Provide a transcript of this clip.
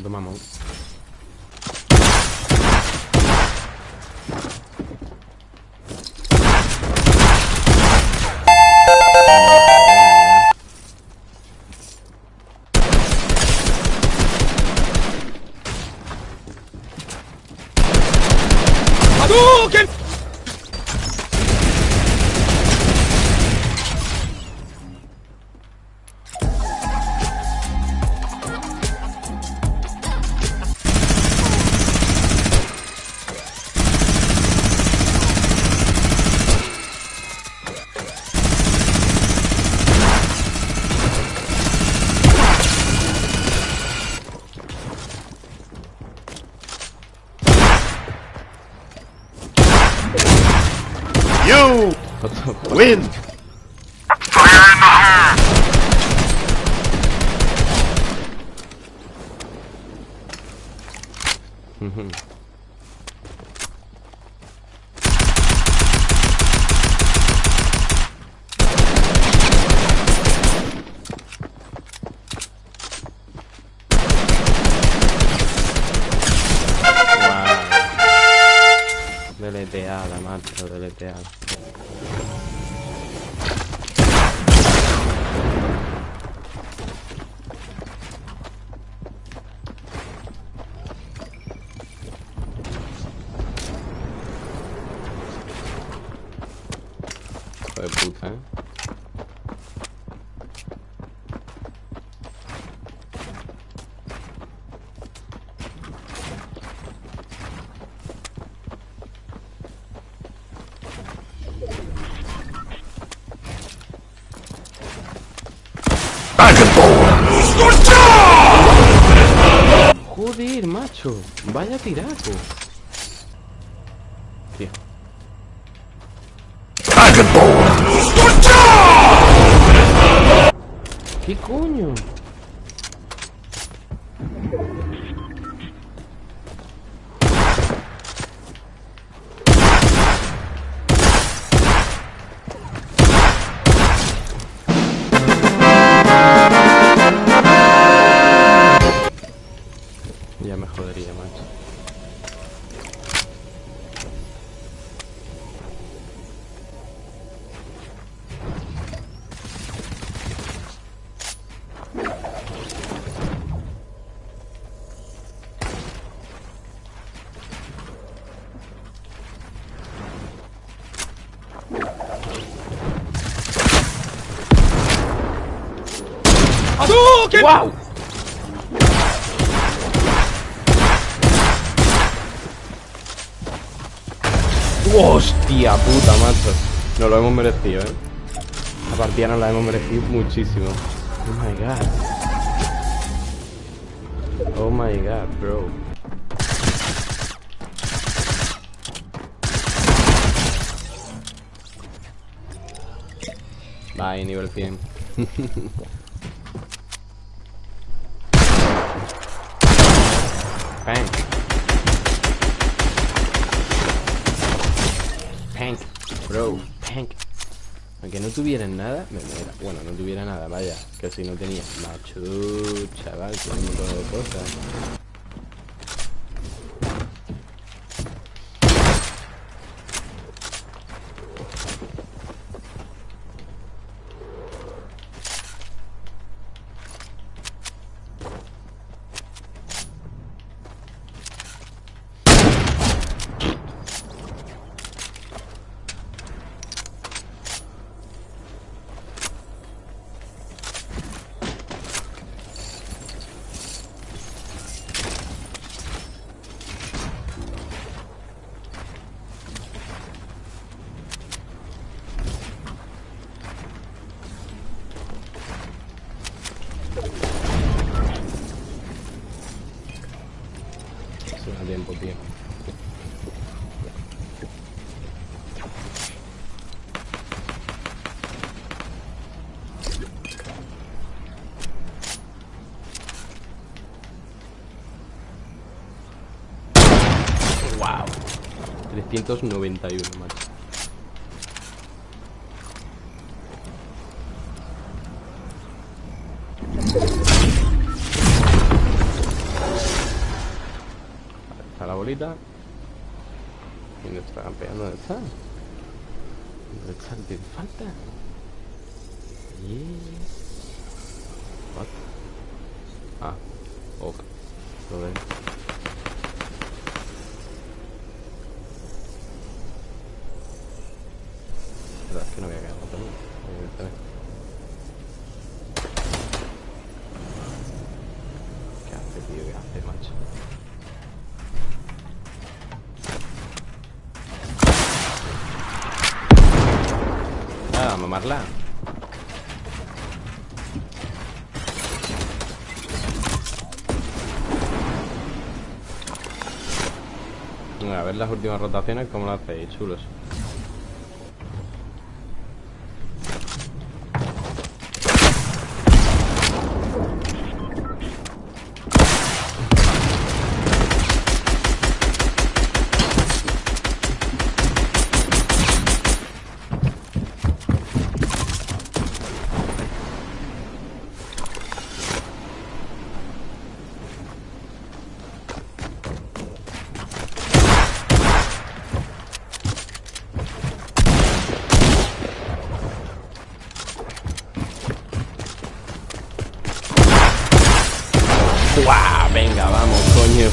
do mamão. Hadouken! What the fuck? Win! In the hole! Hmm. Wow. De puta, eh. Joder, macho. Vaya tiraco. Tío. ¿Qué coño? Que Picunho. ¡Wow! ¡Hostia puta, macho! Nos lo hemos merecido, ¿eh? La partida nos la hemos merecido muchísimo. Oh my god. Oh my god, bro. Bye, nivel 100. Bang. Pank, bro, pank. Aunque no tuvieran nada, me muera. Bueno, no tuviera nada, vaya. Que si no tenía. Macho, chaval, tiene un montón de cosas. Tiempo, tío. Wow. 391, macho. Bolita. ¿Dónde está campeando? ¿Dónde está? ¿Dónde está? ¿Tiene falta? Yeah. What? Ah, ok. Lo veo. Mamarla. A ver las últimas rotaciones, ¿cómo lo hacéis? Chulos. ¡Guau! Venga, vamos, coño.